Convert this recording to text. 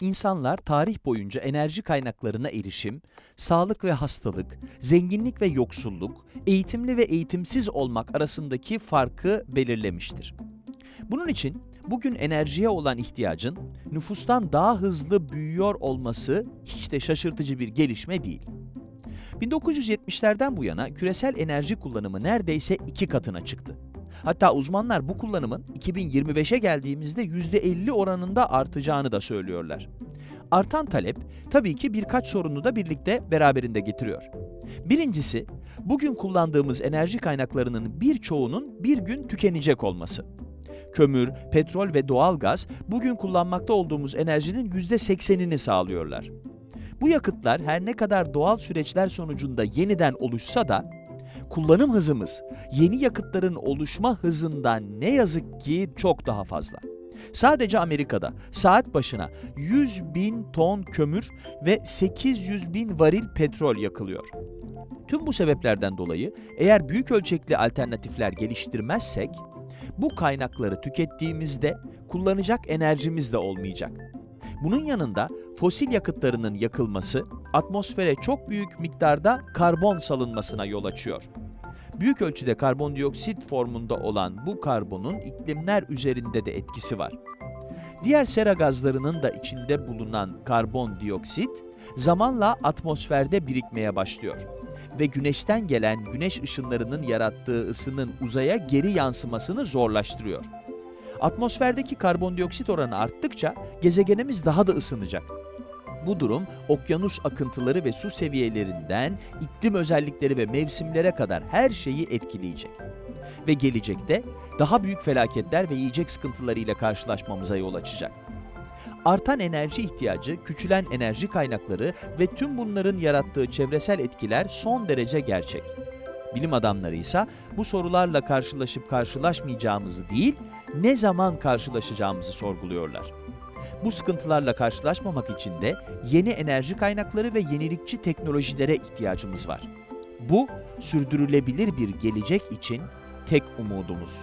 İnsanlar tarih boyunca enerji kaynaklarına erişim, sağlık ve hastalık, zenginlik ve yoksulluk, eğitimli ve eğitimsiz olmak arasındaki farkı belirlemiştir. Bunun için bugün enerjiye olan ihtiyacın nüfustan daha hızlı büyüyor olması hiç de şaşırtıcı bir gelişme değil. 1970'lerden bu yana küresel enerji kullanımı neredeyse iki katına çıktı. Hatta uzmanlar bu kullanımın 2025'e geldiğimizde %50 oranında artacağını da söylüyorlar. Artan talep tabii ki birkaç sorunu da birlikte beraberinde getiriyor. Birincisi, bugün kullandığımız enerji kaynaklarının birçoğunun bir gün tükenecek olması. Kömür, petrol ve doğalgaz bugün kullanmakta olduğumuz enerjinin %80'ini sağlıyorlar. Bu yakıtlar her ne kadar doğal süreçler sonucunda yeniden oluşsa da kullanım hızımız yeni yakıtların oluşma hızından ne yazık ki çok daha fazla. Sadece Amerika'da saat başına 100 bin ton kömür ve 800 bin varil petrol yakılıyor. Tüm bu sebeplerden dolayı eğer büyük ölçekli alternatifler geliştirmezsek, bu kaynakları tükettiğimizde kullanacak enerjimiz de olmayacak. Bunun yanında fosil yakıtlarının yakılması atmosfere çok büyük miktarda karbon salınmasına yol açıyor. Büyük ölçüde karbondioksit formunda olan bu karbonun iklimler üzerinde de etkisi var. Diğer sera gazlarının da içinde bulunan karbondioksit zamanla atmosferde birikmeye başlıyor ve güneşten gelen güneş ışınlarının yarattığı ısının uzaya geri yansımasını zorlaştırıyor. Atmosferdeki karbondioksit oranı arttıkça gezegenimiz daha da ısınacak. Bu durum okyanus akıntıları ve su seviyelerinden iklim özellikleri ve mevsimlere kadar her şeyi etkileyecek. Ve gelecekte daha büyük felaketler ve yiyecek sıkıntılarıyla karşılaşmamıza yol açacak. Artan enerji ihtiyacı, küçülen enerji kaynakları ve tüm bunların yarattığı çevresel etkiler son derece gerçek. Bilim adamları ise bu sorularla karşılaşıp karşılaşmayacağımızı değil, ne zaman karşılaşacağımızı sorguluyorlar. Bu sıkıntılarla karşılaşmamak için de yeni enerji kaynakları ve yenilikçi teknolojilere ihtiyacımız var. Bu, sürdürülebilir bir gelecek için tek umudumuz.